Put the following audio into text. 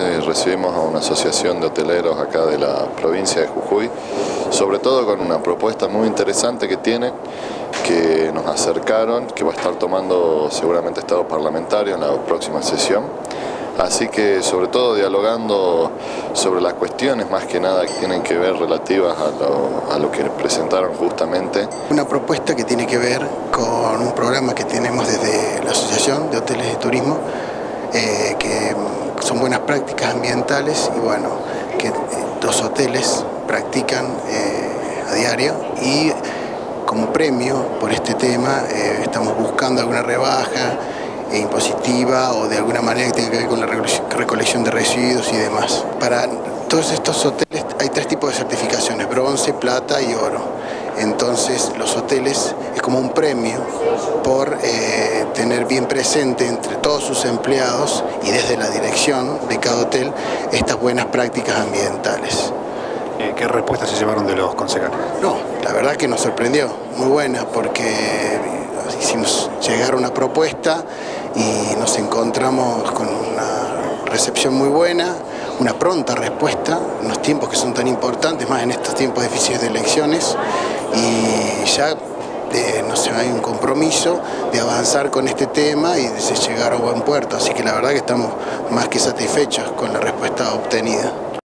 eh, recibimos a una asociación de hoteleros acá de la provincia de Jujuy, sobre todo con una propuesta muy interesante que tiene, que nos acercaron, que va a estar tomando seguramente estado parlamentario en la próxima sesión. Así que sobre todo dialogando sobre las cuestiones más que nada que tienen que ver relativas a lo, que presentaron justamente. Una propuesta que tiene que ver con un programa que tenemos desde la Asociación de Hoteles de Turismo, eh, que buenas prácticas ambientales y bueno, que los hoteles practican eh, a diario y como premio por este tema eh, estamos buscando alguna rebaja impositiva o de alguna manera que tenga que ver con la recolección de residuos y demás. Para todos estos hoteles hay tres tipos de certificaciones, bronce, plata y oro. Entonces los hoteles es como un premio por eh, tener bien presente entre todos sus empleados y desde la dirección de cada hotel estas buenas prácticas ambientales. Eh, ¿Qué respuestas se llevaron de los concejales? No, la verdad que nos sorprendió, muy buena, porque hicimos llegar una propuesta y nos encontramos con una recepción muy buena, una pronta respuesta en los tiempos que son tan importantes, más en estos tiempos difíciles de elecciones y ya sé, hay un compromiso de avanzar con este tema y de llegar a buen puerto, así que la verdad que estamos más que satisfechos con la respuesta obtenida.